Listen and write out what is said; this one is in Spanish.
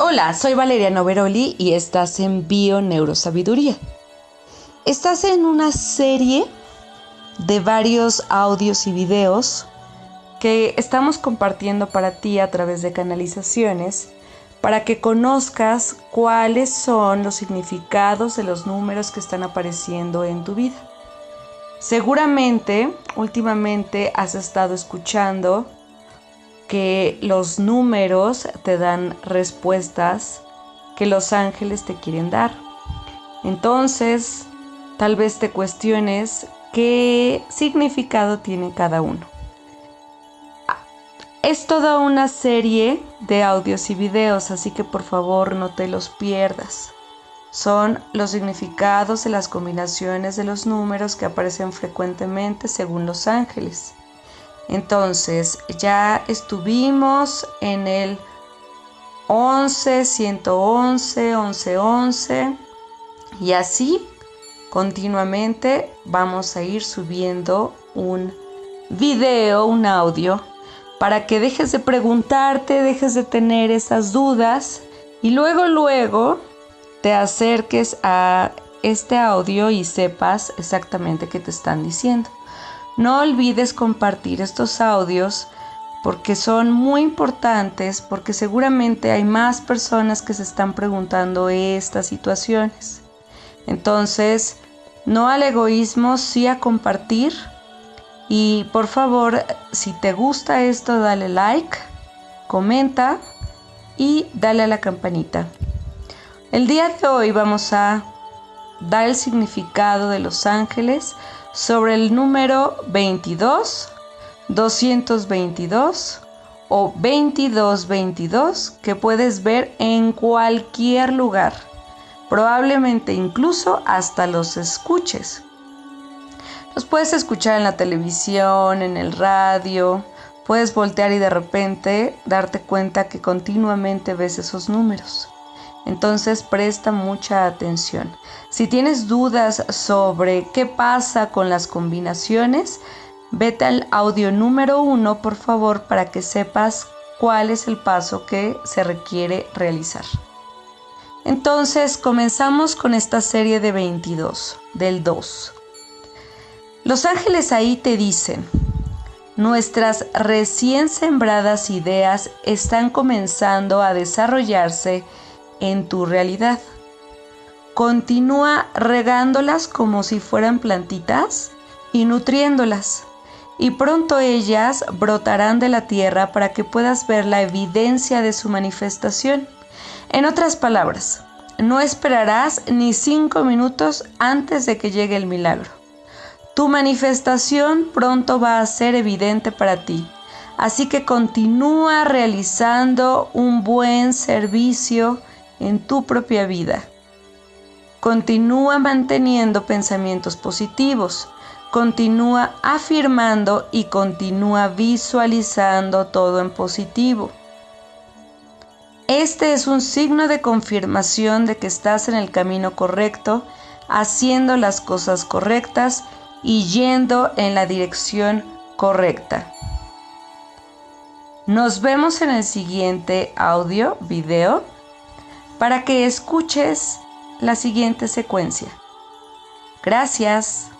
Hola, soy Valeria Noveroli y estás en Bio Neurosabiduría. Estás en una serie de varios audios y videos que estamos compartiendo para ti a través de canalizaciones para que conozcas cuáles son los significados de los números que están apareciendo en tu vida. Seguramente últimamente has estado escuchando que los números te dan respuestas que los ángeles te quieren dar. Entonces, tal vez te cuestiones qué significado tiene cada uno. Es toda una serie de audios y videos, así que por favor no te los pierdas. Son los significados de las combinaciones de los números que aparecen frecuentemente según los ángeles. Entonces, ya estuvimos en el 11, 111, 11, 11 y así continuamente vamos a ir subiendo un video, un audio, para que dejes de preguntarte, dejes de tener esas dudas y luego, luego te acerques a este audio y sepas exactamente qué te están diciendo. No olvides compartir estos audios porque son muy importantes, porque seguramente hay más personas que se están preguntando estas situaciones. Entonces, no al egoísmo, sí a compartir. Y por favor, si te gusta esto, dale like, comenta y dale a la campanita. El día de hoy vamos a dar el significado de los ángeles sobre el número 22, 222 o 2222 que puedes ver en cualquier lugar, probablemente incluso hasta los escuches. Los puedes escuchar en la televisión, en el radio, puedes voltear y de repente darte cuenta que continuamente ves esos números. Entonces presta mucha atención. Si tienes dudas sobre qué pasa con las combinaciones, vete al audio número uno, por favor, para que sepas cuál es el paso que se requiere realizar. Entonces comenzamos con esta serie de 22, del 2. Los ángeles ahí te dicen, nuestras recién sembradas ideas están comenzando a desarrollarse en tu realidad. Continúa regándolas como si fueran plantitas y nutriéndolas. Y pronto ellas brotarán de la tierra para que puedas ver la evidencia de su manifestación. En otras palabras, no esperarás ni cinco minutos antes de que llegue el milagro. Tu manifestación pronto va a ser evidente para ti. Así que continúa realizando un buen servicio en tu propia vida. Continúa manteniendo pensamientos positivos, continúa afirmando y continúa visualizando todo en positivo. Este es un signo de confirmación de que estás en el camino correcto, haciendo las cosas correctas y yendo en la dirección correcta. Nos vemos en el siguiente audio, video para que escuches la siguiente secuencia. Gracias.